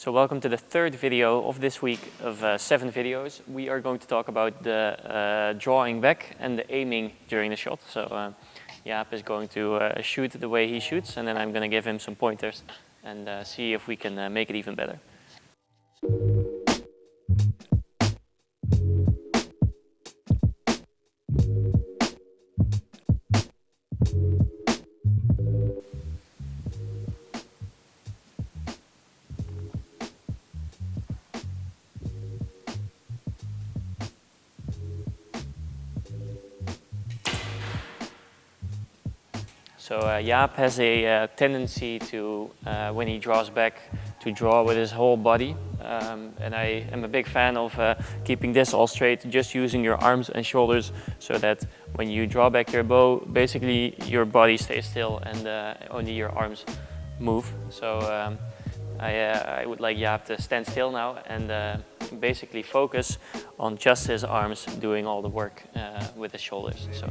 So welcome to the third video of this week of uh, seven videos. We are going to talk about the uh, drawing back and the aiming during the shot. So uh, Jaap is going to uh, shoot the way he shoots and then I'm going to give him some pointers and uh, see if we can uh, make it even better. So uh, Jaap has a uh, tendency to, uh, when he draws back, to draw with his whole body. Um, and I am a big fan of uh, keeping this all straight, just using your arms and shoulders so that when you draw back your bow, basically your body stays still and uh, only your arms move. So um, I, uh, I, would like Jaap to stand still now and basically focus on just his arms doing all the work with his shoulders. So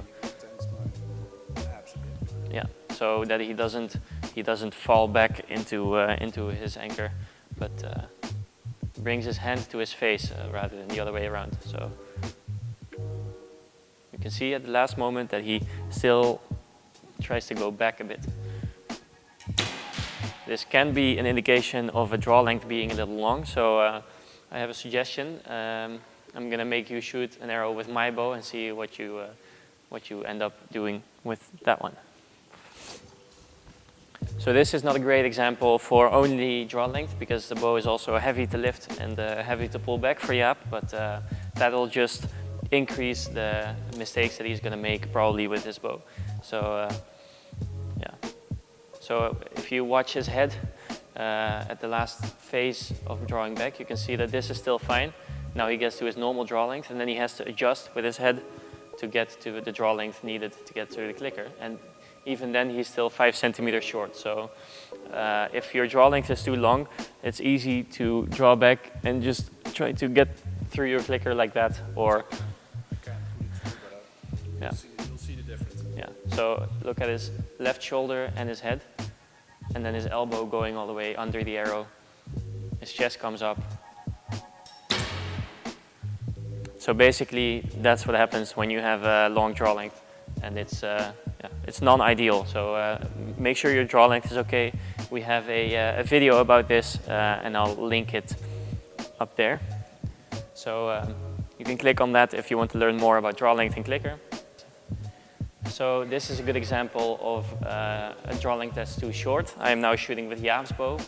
yeah, so that he doesn't he doesn't fall back into uh, into his anchor, but uh, brings his hand to his face uh, rather than the other way around. So you can see at the last moment that he still tries to go back a bit. This can be an indication of a draw length being a little long, so uh, I have a suggestion. Um, I'm gonna make you shoot an arrow with my bow and see what you uh, what you end up doing with that one. So this is not a great example for only draw length because the bow is also heavy to lift and uh, heavy to pull back for Jaap, but uh, that'll just increase the mistakes that he's going to make probably with his bow. So uh, yeah. So if you watch his head uh, at the last phase of drawing back, you can see that this is still fine. Now he gets to his normal draw length and then he has to adjust with his head to get to the draw length needed to get to the clicker. And even then he's still five centimeters short. So uh, if your draw length is too long, it's easy to draw back and just try to get through your clicker like that or yeah. You'll see the difference. Yeah, so look at his left shoulder and his head and then his elbow going all the way under the arrow. His chest comes up. So basically that's what happens when you have a long draw length and it's uh, yeah, it's non-ideal. So uh, make sure your draw length is okay. We have a, uh, a video about this uh, and I'll link it up there. So um, you can click on that if you want to learn more about draw length in clicker. So this is a good example of uh, a draw length that's too short. I am now shooting with Jaap's bow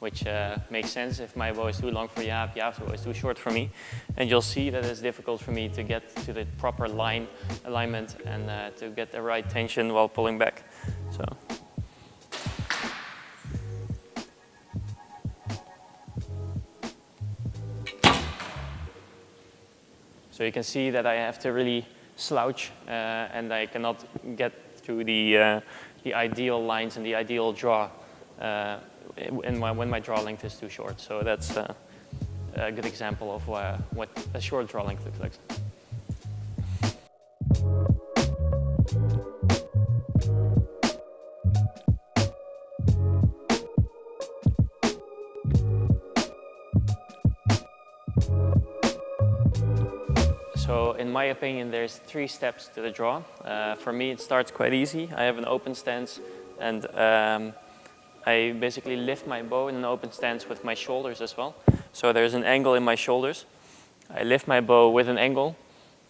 which uh, makes sense. If my bow is too long for Jaap, Jaap's bow is too short for me. And you'll see that it's difficult for me to get to the proper line alignment and uh, to get the right tension while pulling back. So. So you can see that I have to really slouch uh, and I cannot get to the, uh, the ideal lines and the ideal draw uh, when my draw length is too short. So that's a good example of what a short draw length looks like. So in my opinion, there's three steps to the draw. Uh, for me, it starts quite easy. I have an open stance and um, I basically lift my bow in an open stance with my shoulders as well. So there's an angle in my shoulders. I lift my bow with an angle.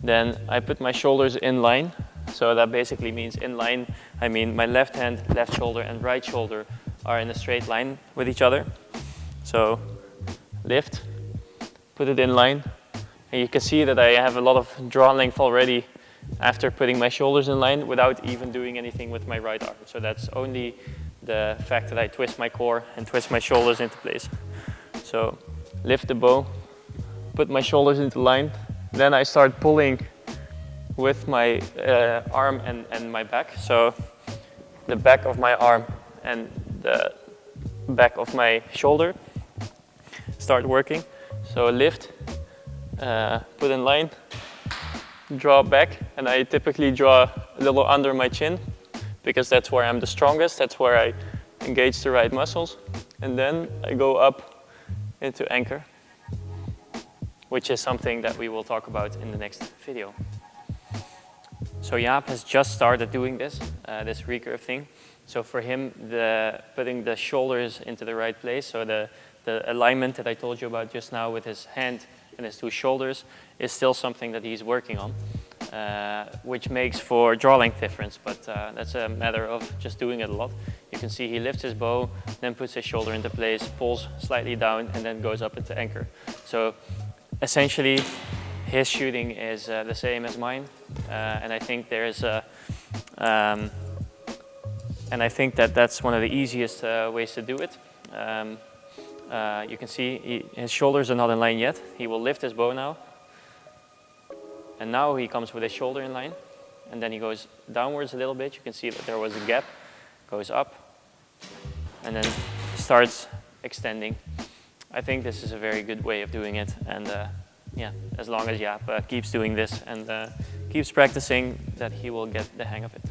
Then I put my shoulders in line. So that basically means in line, I mean my left hand, left shoulder and right shoulder are in a straight line with each other. So lift, put it in line. And you can see that I have a lot of draw length already after putting my shoulders in line without even doing anything with my right arm. So that's only the fact that I twist my core and twist my shoulders into place. So lift the bow, put my shoulders into line, then I start pulling with my uh, arm and, and my back. So the back of my arm and the back of my shoulder start working. So lift, uh, put in line, draw back, and I typically draw a little under my chin because that's where I'm the strongest, that's where I engage the right muscles. And then I go up into anchor, which is something that we will talk about in the next video. So Jaap has just started doing this, uh, this recurve thing. So for him, the, putting the shoulders into the right place, so the, the alignment that I told you about just now with his hand and his two shoulders is still something that he's working on, uh, which makes for draw length difference, but uh, that's a matter of just doing it a lot. You can see he lifts his bow, then puts his shoulder into place, pulls slightly down, and then goes up into anchor. So essentially, his shooting is uh, the same as mine, uh, and I think there's a, um, and I think that that's one of the easiest uh, ways to do it. Um, you can see he, his shoulders are not in line yet. He will lift his bow now. And now he comes with his shoulder in line. And then he goes downwards a little bit. You can see that there was a gap. Goes up. And then starts extending. I think this is a very good way of doing it. And uh, yeah, as long as Jaap uh, keeps doing this and uh, keeps practicing, that he will get the hang of it.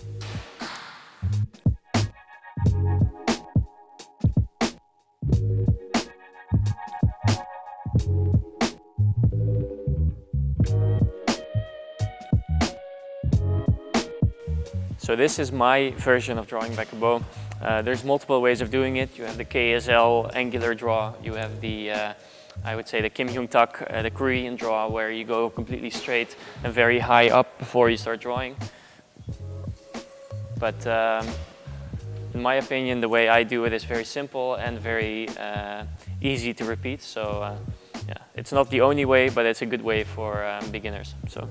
So this is my version of drawing back a bow. Uh, there's multiple ways of doing it. You have the KSL angular draw. You have the, uh, I would say the Kim Hyung Tak, uh, the Korean draw, where you go completely straight and very high up before you start drawing. But um, in my opinion, the way I do it is very simple and very uh, easy to repeat. So uh, yeah, it's not the only way, but it's a good way for um, beginners. So.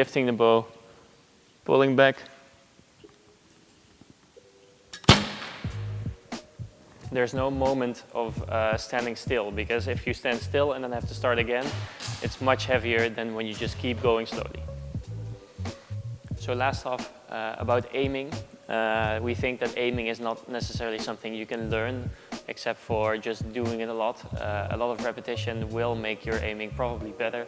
Lifting the bow, pulling back. There's no moment of uh, standing still because if you stand still and then have to start again, it's much heavier than when you just keep going slowly. So last off, uh, about aiming. Uh, we think that aiming is not necessarily something you can learn except for just doing it a lot. Uh, a lot of repetition will make your aiming probably better.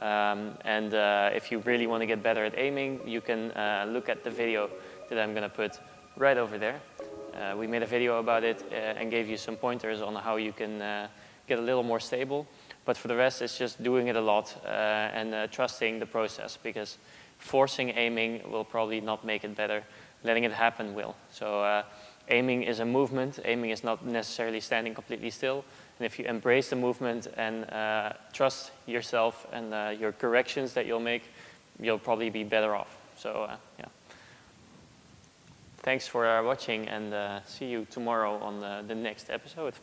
Um, and uh, if you really want to get better at aiming, you can uh, look at the video that I'm going to put right over there. Uh, we made a video about it uh, and gave you some pointers on how you can uh, get a little more stable. But for the rest, it's just doing it a lot uh, and trusting the process because forcing aiming will probably not make it better. Letting it happen will. So aiming is a movement. Aiming is not necessarily standing completely still. And if you embrace the movement and uh, trust yourself and uh, your corrections that you'll make, you'll probably be better off. So uh, yeah. Thanks for uh, watching and uh, see you tomorrow on the, the next episode.